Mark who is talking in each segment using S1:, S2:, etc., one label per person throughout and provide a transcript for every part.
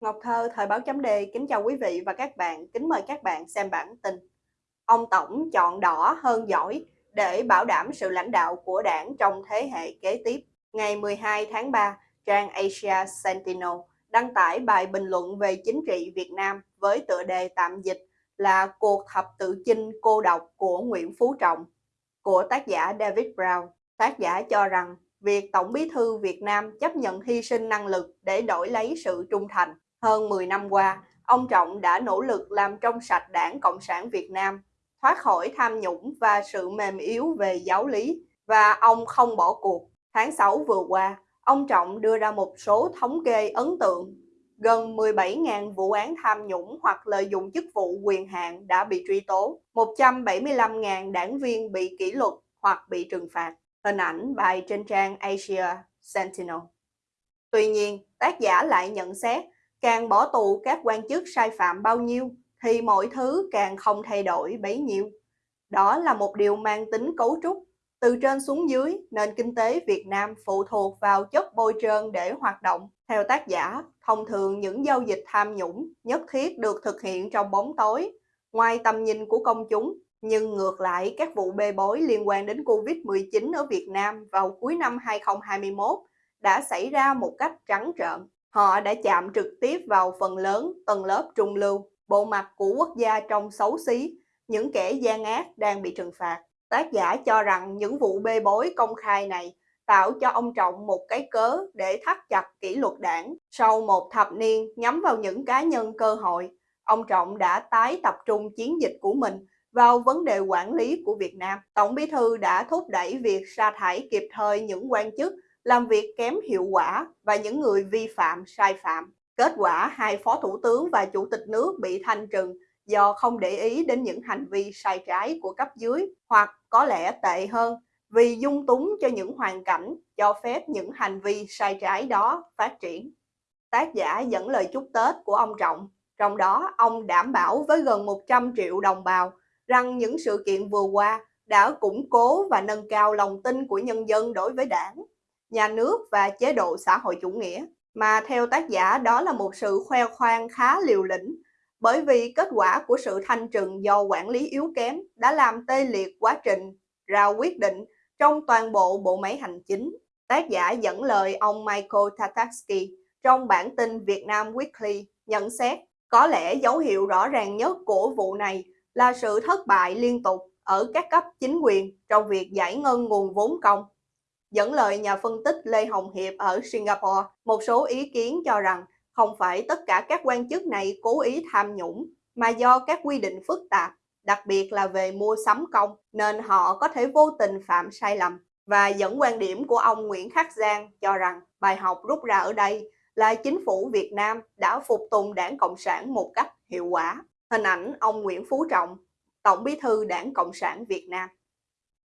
S1: Ngọc Thơ, Thời báo chấm Đề kính chào quý vị và các bạn, kính mời các bạn xem bản tin. Ông Tổng chọn đỏ hơn giỏi để bảo đảm sự lãnh đạo của đảng trong thế hệ kế tiếp. Ngày 12 tháng 3, trang Asia Sentinel đăng tải bài bình luận về chính trị Việt Nam với tựa đề tạm dịch là Cuộc thập tự chinh cô độc của Nguyễn Phú Trọng của tác giả David Brown. Tác giả cho rằng việc Tổng bí thư Việt Nam chấp nhận hy sinh năng lực để đổi lấy sự trung thành hơn 10 năm qua, ông Trọng đã nỗ lực làm trong sạch đảng Cộng sản Việt Nam, thoát khỏi tham nhũng và sự mềm yếu về giáo lý, và ông không bỏ cuộc. Tháng 6 vừa qua, ông Trọng đưa ra một số thống kê ấn tượng. Gần 17.000 vụ án tham nhũng hoặc lợi dụng chức vụ quyền hạn đã bị truy tố, 175.000 đảng viên bị kỷ luật hoặc bị trừng phạt. Hình ảnh bài trên trang Asia Sentinel. Tuy nhiên, tác giả lại nhận xét Càng bỏ tù các quan chức sai phạm bao nhiêu thì mọi thứ càng không thay đổi bấy nhiêu. Đó là một điều mang tính cấu trúc. Từ trên xuống dưới, nền kinh tế Việt Nam phụ thuộc vào chất bôi trơn để hoạt động. Theo tác giả, thông thường những giao dịch tham nhũng nhất thiết được thực hiện trong bóng tối, ngoài tầm nhìn của công chúng. Nhưng ngược lại, các vụ bê bối liên quan đến Covid-19 ở Việt Nam vào cuối năm 2021 đã xảy ra một cách trắng trợn. Họ đã chạm trực tiếp vào phần lớn tầng lớp trung lưu, bộ mặt của quốc gia trong xấu xí, những kẻ gian ác đang bị trừng phạt. Tác giả cho rằng những vụ bê bối công khai này tạo cho ông Trọng một cái cớ để thắt chặt kỷ luật đảng. Sau một thập niên nhắm vào những cá nhân cơ hội, ông Trọng đã tái tập trung chiến dịch của mình vào vấn đề quản lý của Việt Nam. Tổng bí thư đã thúc đẩy việc sa thải kịp thời những quan chức làm việc kém hiệu quả và những người vi phạm sai phạm. Kết quả, hai phó thủ tướng và chủ tịch nước bị thanh trừng do không để ý đến những hành vi sai trái của cấp dưới hoặc có lẽ tệ hơn vì dung túng cho những hoàn cảnh cho phép những hành vi sai trái đó phát triển. Tác giả dẫn lời chúc Tết của ông Trọng, trong đó ông đảm bảo với gần 100 triệu đồng bào rằng những sự kiện vừa qua đã củng cố và nâng cao lòng tin của nhân dân đối với đảng nhà nước và chế độ xã hội chủ nghĩa, mà theo tác giả đó là một sự khoe khoang khá liều lĩnh, bởi vì kết quả của sự thanh trừng do quản lý yếu kém đã làm tê liệt quá trình ra quyết định trong toàn bộ bộ máy hành chính. Tác giả dẫn lời ông Michael Tatarsky trong bản tin Việt Nam Weekly nhận xét có lẽ dấu hiệu rõ ràng nhất của vụ này là sự thất bại liên tục ở các cấp chính quyền trong việc giải ngân nguồn vốn công Dẫn lời nhà phân tích Lê Hồng Hiệp ở Singapore, một số ý kiến cho rằng không phải tất cả các quan chức này cố ý tham nhũng, mà do các quy định phức tạp, đặc biệt là về mua sắm công, nên họ có thể vô tình phạm sai lầm. Và dẫn quan điểm của ông Nguyễn Khắc Giang cho rằng bài học rút ra ở đây là chính phủ Việt Nam đã phục tùng đảng Cộng sản một cách hiệu quả. Hình ảnh ông Nguyễn Phú Trọng, Tổng bí thư đảng Cộng sản Việt Nam.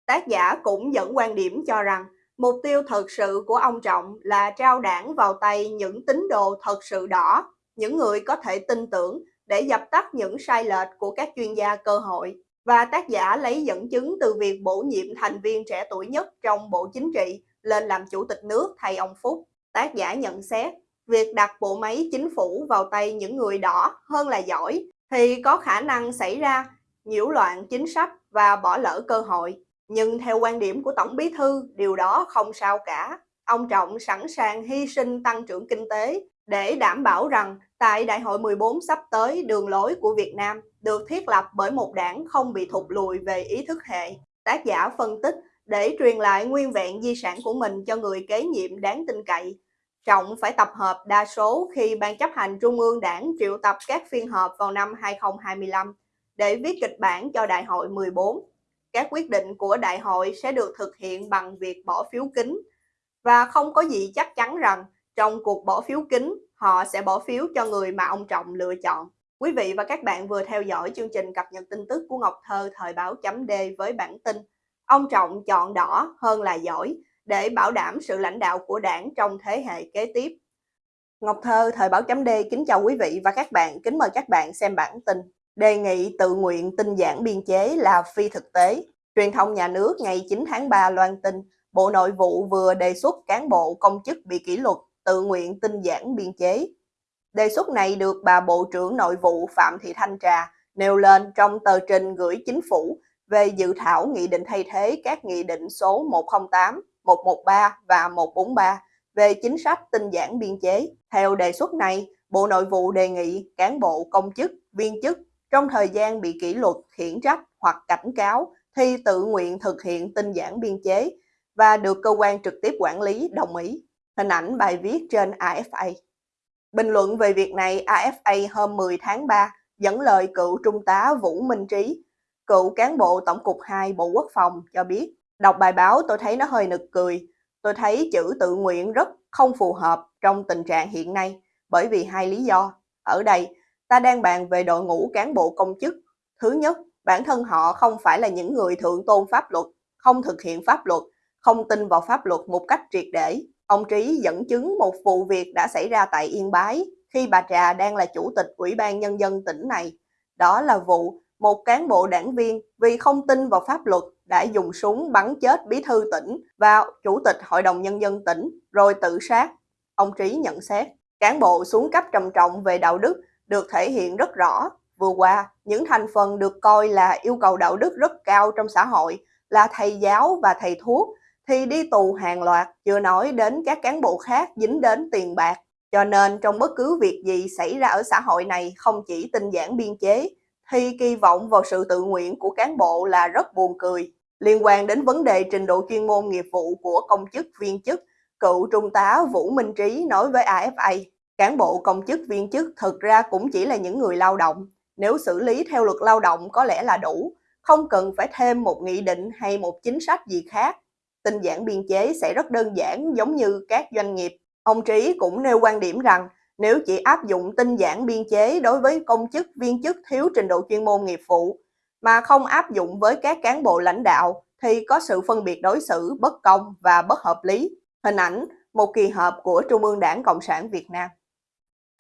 S1: Tác giả cũng dẫn quan điểm cho rằng Mục tiêu thật sự của ông Trọng là trao đảng vào tay những tín đồ thật sự đỏ, những người có thể tin tưởng để dập tắt những sai lệch của các chuyên gia cơ hội. Và tác giả lấy dẫn chứng từ việc bổ nhiệm thành viên trẻ tuổi nhất trong Bộ Chính trị lên làm chủ tịch nước thay ông Phúc. Tác giả nhận xét, việc đặt bộ máy chính phủ vào tay những người đỏ hơn là giỏi thì có khả năng xảy ra nhiễu loạn chính sách và bỏ lỡ cơ hội. Nhưng theo quan điểm của Tổng Bí Thư, điều đó không sao cả. Ông Trọng sẵn sàng hy sinh tăng trưởng kinh tế để đảm bảo rằng tại Đại hội 14 sắp tới đường lối của Việt Nam được thiết lập bởi một đảng không bị thụt lùi về ý thức hệ. Tác giả phân tích để truyền lại nguyên vẹn di sản của mình cho người kế nhiệm đáng tin cậy. Trọng phải tập hợp đa số khi Ban chấp hành Trung ương đảng triệu tập các phiên họp vào năm 2025 để viết kịch bản cho Đại hội 14 các quyết định của đại hội sẽ được thực hiện bằng việc bỏ phiếu kín và không có gì chắc chắn rằng trong cuộc bỏ phiếu kín họ sẽ bỏ phiếu cho người mà ông Trọng lựa chọn. Quý vị và các bạn vừa theo dõi chương trình cập nhật tin tức của Ngọc Thơ thời báo chấm D với bản tin Ông Trọng chọn đỏ hơn là giỏi để bảo đảm sự lãnh đạo của đảng trong thế hệ kế tiếp. Ngọc Thơ thời báo chấm D kính chào quý vị và các bạn, kính mời các bạn xem bản tin đề nghị tự nguyện tinh giản biên chế là phi thực tế. Truyền thông nhà nước ngày 9 tháng 3 loan tin, Bộ Nội vụ vừa đề xuất cán bộ công chức bị kỷ luật tự nguyện tinh giản biên chế. Đề xuất này được bà Bộ trưởng Nội vụ Phạm Thị Thanh Trà nêu lên trong tờ trình gửi chính phủ về dự thảo nghị định thay thế các nghị định số 108, 113 và 143 về chính sách tinh giản biên chế. Theo đề xuất này, Bộ Nội vụ đề nghị cán bộ công chức, viên chức trong thời gian bị kỷ luật, khiển trách hoặc cảnh cáo thì tự nguyện thực hiện tinh giản biên chế và được cơ quan trực tiếp quản lý đồng ý. Hình ảnh bài viết trên AFA. Bình luận về việc này, AFA hôm 10 tháng 3 dẫn lời cựu trung tá Vũ Minh Trí, cựu cán bộ Tổng cục 2 Bộ Quốc phòng cho biết, đọc bài báo tôi thấy nó hơi nực cười. Tôi thấy chữ tự nguyện rất không phù hợp trong tình trạng hiện nay bởi vì hai lý do. Ở đây, ta đang bàn về đội ngũ cán bộ công chức. Thứ nhất, bản thân họ không phải là những người thượng tôn pháp luật, không thực hiện pháp luật, không tin vào pháp luật một cách triệt để. Ông Trí dẫn chứng một vụ việc đã xảy ra tại Yên Bái khi bà Trà đang là chủ tịch Ủy ban Nhân dân tỉnh này. Đó là vụ một cán bộ đảng viên vì không tin vào pháp luật đã dùng súng bắn chết bí thư tỉnh và chủ tịch Hội đồng Nhân dân tỉnh rồi tự sát. Ông Trí nhận xét, cán bộ xuống cấp trầm trọng về đạo đức được thể hiện rất rõ. Vừa qua, những thành phần được coi là yêu cầu đạo đức rất cao trong xã hội là thầy giáo và thầy thuốc thì đi tù hàng loạt, chưa nói đến các cán bộ khác dính đến tiền bạc. Cho nên trong bất cứ việc gì xảy ra ở xã hội này không chỉ tinh giản biên chế, thì kỳ vọng vào sự tự nguyện của cán bộ là rất buồn cười. Liên quan đến vấn đề trình độ chuyên môn nghiệp vụ của công chức viên chức, cựu trung tá Vũ Minh Trí nói với AFA, cán bộ công chức viên chức thực ra cũng chỉ là những người lao động. Nếu xử lý theo luật lao động có lẽ là đủ, không cần phải thêm một nghị định hay một chính sách gì khác. Tinh giản biên chế sẽ rất đơn giản giống như các doanh nghiệp. Ông Trí cũng nêu quan điểm rằng nếu chỉ áp dụng tinh giản biên chế đối với công chức viên chức thiếu trình độ chuyên môn nghiệp vụ mà không áp dụng với các cán bộ lãnh đạo thì có sự phân biệt đối xử bất công và bất hợp lý. Hình ảnh một kỳ họp của Trung ương Đảng Cộng sản Việt Nam.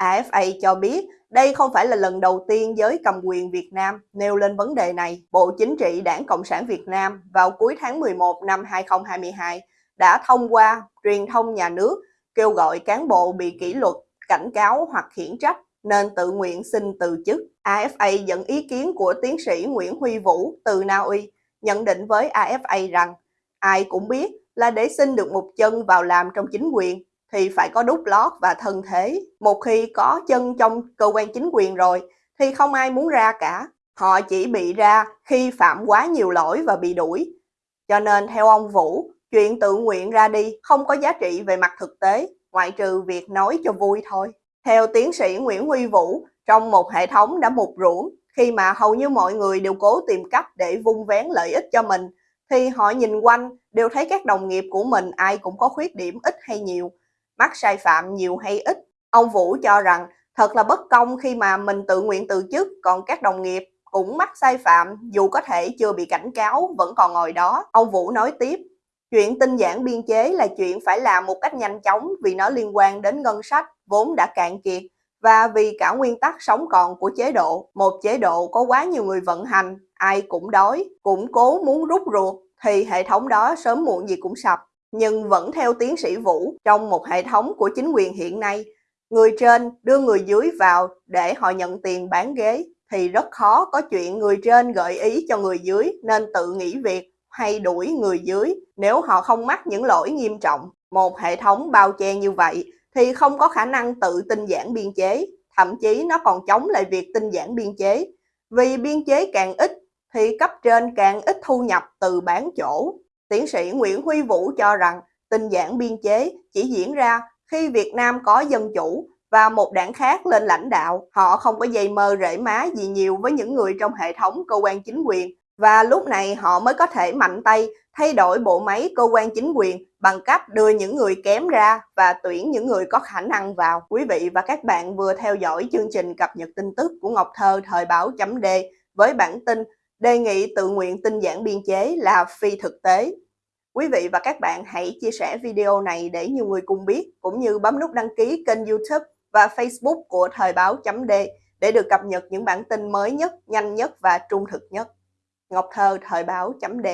S1: AFA cho biết đây không phải là lần đầu tiên giới cầm quyền Việt Nam nêu lên vấn đề này. Bộ Chính trị Đảng Cộng sản Việt Nam vào cuối tháng 11 năm 2022 đã thông qua truyền thông nhà nước kêu gọi cán bộ bị kỷ luật, cảnh cáo hoặc khiển trách nên tự nguyện xin từ chức. AFA dẫn ý kiến của tiến sĩ Nguyễn Huy Vũ từ Na Uy, nhận định với AFA rằng ai cũng biết là để xin được một chân vào làm trong chính quyền thì phải có đút lót và thân thế. Một khi có chân trong cơ quan chính quyền rồi thì không ai muốn ra cả. Họ chỉ bị ra khi phạm quá nhiều lỗi và bị đuổi. Cho nên theo ông Vũ, chuyện tự nguyện ra đi không có giá trị về mặt thực tế, ngoại trừ việc nói cho vui thôi. Theo tiến sĩ Nguyễn Huy Vũ, trong một hệ thống đã mục ruỗng, khi mà hầu như mọi người đều cố tìm cách để vung vén lợi ích cho mình, thì họ nhìn quanh đều thấy các đồng nghiệp của mình ai cũng có khuyết điểm ít hay nhiều, mắc sai phạm nhiều hay ít. Ông Vũ cho rằng thật là bất công khi mà mình tự nguyện từ chức, còn các đồng nghiệp cũng mắc sai phạm dù có thể chưa bị cảnh cáo vẫn còn ngồi đó. Ông Vũ nói tiếp, chuyện tinh giản biên chế là chuyện phải làm một cách nhanh chóng vì nó liên quan đến ngân sách vốn đã cạn kiệt và vì cả nguyên tắc sống còn của chế độ. Một chế độ có quá nhiều người vận hành, ai cũng đói, cũng cố muốn rút ruột thì hệ thống đó sớm muộn gì cũng sập. Nhưng vẫn theo tiến sĩ Vũ, trong một hệ thống của chính quyền hiện nay, người trên đưa người dưới vào để họ nhận tiền bán ghế thì rất khó có chuyện người trên gợi ý cho người dưới nên tự nghỉ việc hay đuổi người dưới nếu họ không mắc những lỗi nghiêm trọng. Một hệ thống bao che như vậy thì không có khả năng tự tinh giản biên chế, thậm chí nó còn chống lại việc tinh giản biên chế. Vì biên chế càng ít thì cấp trên càng ít thu nhập từ bán chỗ. Tiến sĩ Nguyễn Huy Vũ cho rằng tình giảng biên chế chỉ diễn ra khi Việt Nam có dân chủ và một đảng khác lên lãnh đạo. Họ không có dây mơ rễ má gì nhiều với những người trong hệ thống cơ quan chính quyền và lúc này họ mới có thể mạnh tay thay đổi bộ máy cơ quan chính quyền bằng cách đưa những người kém ra và tuyển những người có khả năng vào. Quý vị và các bạn vừa theo dõi chương trình cập nhật tin tức của Ngọc Thơ thời báo chấm D với bản tin đề nghị tự nguyện tinh giản biên chế là phi thực tế. Quý vị và các bạn hãy chia sẻ video này để nhiều người cùng biết, cũng như bấm nút đăng ký kênh youtube và facebook của thời báo chấm D để được cập nhật những bản tin mới nhất, nhanh nhất và trung thực nhất. Ngọc Thơ Thời báo chấm D